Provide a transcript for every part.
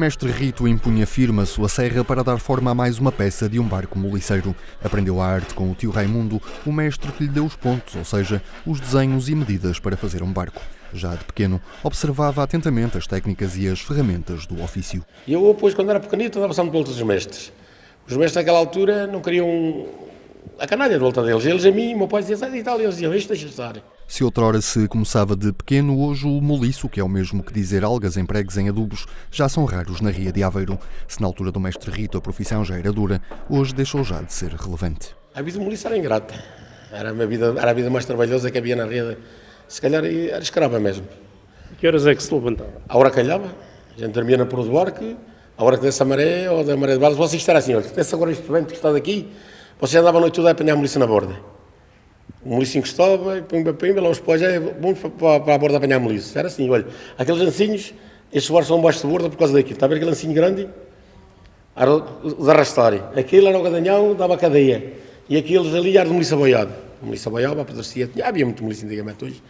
Mestre Rito impunha firme a sua serra para dar forma a mais uma peça de um barco moliceiro. Aprendeu a arte com o tio Raimundo, o mestre que lhe deu os pontos, ou seja, os desenhos e medidas para fazer um barco. Já de pequeno, observava atentamente as técnicas e as ferramentas do ofício. Eu, depois, quando era pequenito, andava sempre pelos os mestres. Os mestres, naquela altura, não queriam a canalha de volta deles. Eles a mim, o meu pai dizia, sai de e eles diziam, isto deixa estar. Se outrora se começava de pequeno, hoje o moliço, que é o mesmo que dizer algas empregues em adubos, já são raros na Ria de Aveiro. Se na altura do mestre Rito a profissão já era dura, hoje deixou já de ser relevante. A vida do moliço era ingrata. Era a, vida, era a vida mais trabalhosa que havia na Ria. Se calhar era escrava mesmo. Que horas é que se levantava? A hora calhava. A gente dormia na proa do barco, a hora que desse a maré ou da maré de balas, vocês estarem assim, olha, desse agora este vento que está daqui, você andava a noite toda a apanhar a moliça na borda. O moliço encostava, e pimba, pimba, lá os pós, é, vamos para, para, a borda apanhar a moliço. Era assim, olha, aqueles lancinhos, estes barcos são baixo de borda por causa daquilo. Está a ver aquele lancinho grande? Era de arrastar. Aquele era o gadanhão, dava a cadeia. E aqueles ali era de moliça boiada. Moliça boiada, apodrecia. Havia muito moliça antigamente hoje.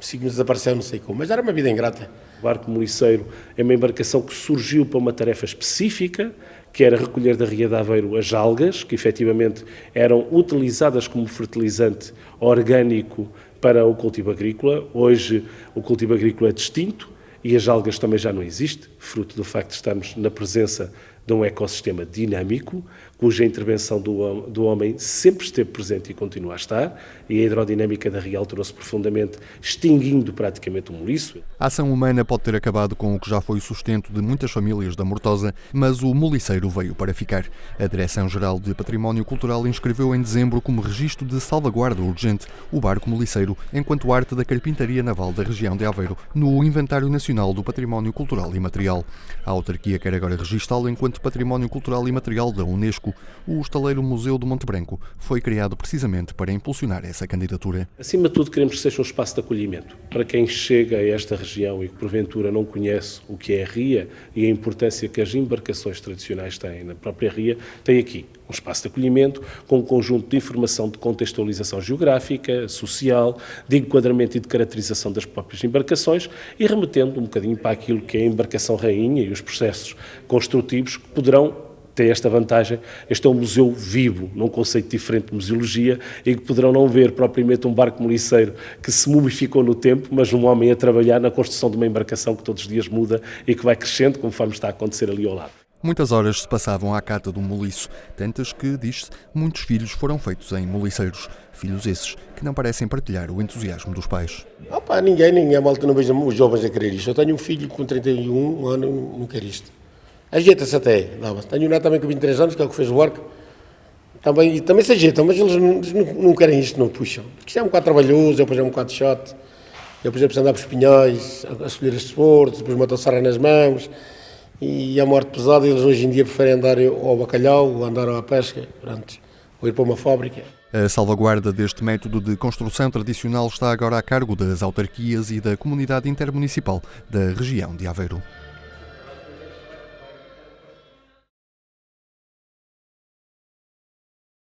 Signos desapareceu, não sei como, mas era uma vida ingrata. O barco moliceiro é uma embarcação que surgiu para uma tarefa específica, que era recolher da Ria de Aveiro as algas, que efetivamente eram utilizadas como fertilizante orgânico para o cultivo agrícola. Hoje o cultivo agrícola é distinto e as algas também já não existem, fruto do facto de estarmos na presença de um ecossistema dinâmico, cuja intervenção do, do homem sempre esteve presente e continua a estar, e a hidrodinâmica da Ria alterou-se profundamente, extinguindo praticamente o moliço. A ação humana pode ter acabado com o que já foi o sustento de muitas famílias da Mortosa, mas o moliceiro veio para ficar. A Direção-Geral de Património Cultural inscreveu em dezembro como registro de salvaguarda urgente o barco moliceiro enquanto arte da carpintaria naval da região de Aveiro, no Inventário Nacional do Património Cultural e Material. A autarquia quer agora registá-lo enquanto Património Cultural e Material da Unesco. O estaleiro Museu do Monte Branco foi criado precisamente para impulsionar essa candidatura. Acima de tudo, queremos que seja um espaço de acolhimento para quem chega a esta região e que porventura não conhece o que é a Ria e a importância que as embarcações tradicionais têm na própria Ria, tem aqui um espaço de acolhimento com um conjunto de informação de contextualização geográfica, social, de enquadramento e de caracterização das próprias embarcações e remetendo um bocadinho para aquilo que é a embarcação rainha e os processos construtivos que poderão tem esta vantagem. Este é um museu vivo, num conceito diferente de museologia, em que poderão não ver propriamente um barco moliceiro que se mumificou no tempo, mas um homem a trabalhar na construção de uma embarcação que todos os dias muda e que vai crescendo, conforme está a acontecer ali ao lado. Muitas horas se passavam à cata do moliço, tantas que, diz-se, muitos filhos foram feitos em moliceiros. Filhos esses que não parecem partilhar o entusiasmo dos pais. Opa, ninguém, ninguém, a malta não vejo os jovens a querer isto. Eu tenho um filho com 31 anos, não quer isto. Ajeita-se até, Tenho um neto também com 23 anos, que é o que fez o barco. Também, também se ajeitam, mas eles não, não, querem isto, não puxam. Isto é um bocado trabalhoso, depois é um bocado chato. Eu, por exemplo, andar para os pinhóis, a, escolher estes portos, depois uma tossara nas mãos e a morte pesada, eles hoje em dia preferem andar ao bacalhau, ou andar à pesca, pronto, ou ir para uma fábrica. A salvaguarda deste método de construção tradicional está agora a cargo das autarquias e da comunidade intermunicipal da região de Aveiro.